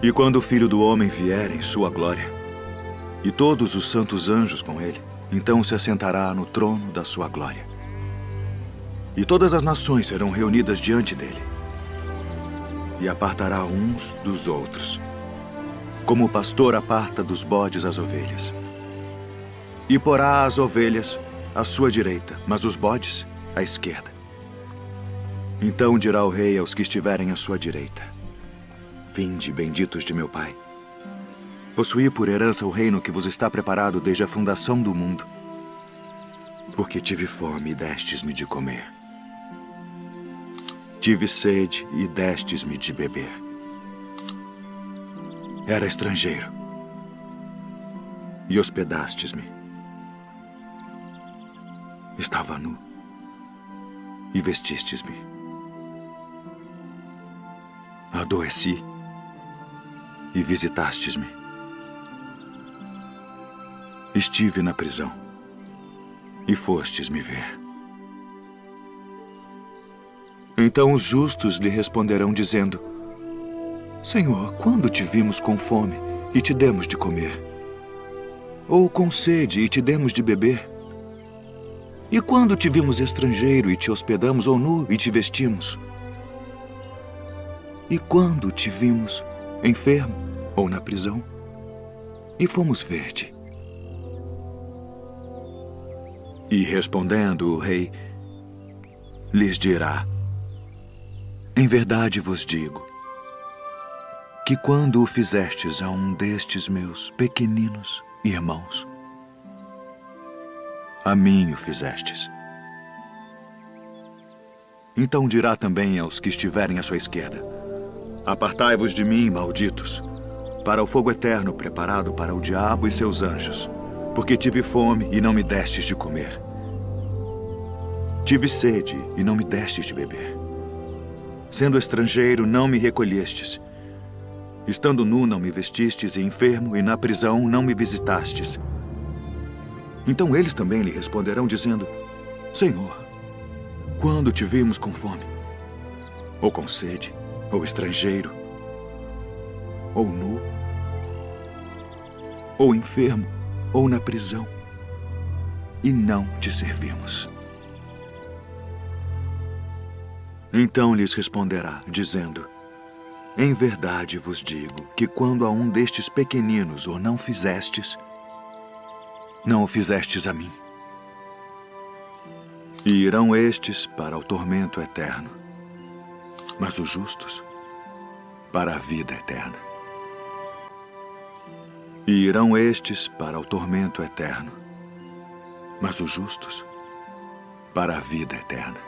E quando o Filho do Homem vier em sua glória, e todos os santos anjos com ele, então se assentará no trono da sua glória. E todas as nações serão reunidas diante dele. E apartará uns dos outros, como o pastor aparta dos bodes as ovelhas. E porá as ovelhas à sua direita, mas os bodes à esquerda. Então dirá o rei aos que estiverem à sua direita: Vinde, benditos de meu Pai. Possuí por herança o reino que vos está preparado desde a fundação do mundo. Porque tive fome e destes-me de comer. Tive sede e destes-me de beber. Era estrangeiro e hospedastes-me. Estava nu e vestistes-me. Adoeci e visitastes-me. Estive na prisão e fostes me ver. Então os justos lhe responderão, dizendo: Senhor, quando te vimos com fome e te demos de comer? Ou com sede e te demos de beber? E quando te vimos estrangeiro e te hospedamos, ou nu e te vestimos? E quando te vimos enfermo ou na prisão e fomos ver-te? E respondendo o rei, lhes dirá: Em verdade vos digo que quando o fizestes a um destes meus pequeninos irmãos, a mim o fizestes. Então dirá também aos que estiverem à sua esquerda: Apartai-vos de mim, malditos, para o fogo eterno preparado para o diabo e seus anjos, porque tive fome e não me destes de comer. Tive sede e não me destes de beber. Sendo estrangeiro, não me recolhestes. Estando nu, não me vestistes, e enfermo, e na prisão, não me visitastes. Então eles também lhe responderão, dizendo, Senhor, quando te vimos com fome, ou com sede, ou estrangeiro, ou nu, ou enfermo, ou na prisão, e não te servimos. Então lhes responderá, dizendo, Em verdade vos digo que quando a um destes pequeninos o não fizestes, não o fizestes a mim. E irão estes para o tormento eterno, mas os justos para a vida eterna. E irão estes para o tormento eterno, mas os justos para a vida eterna.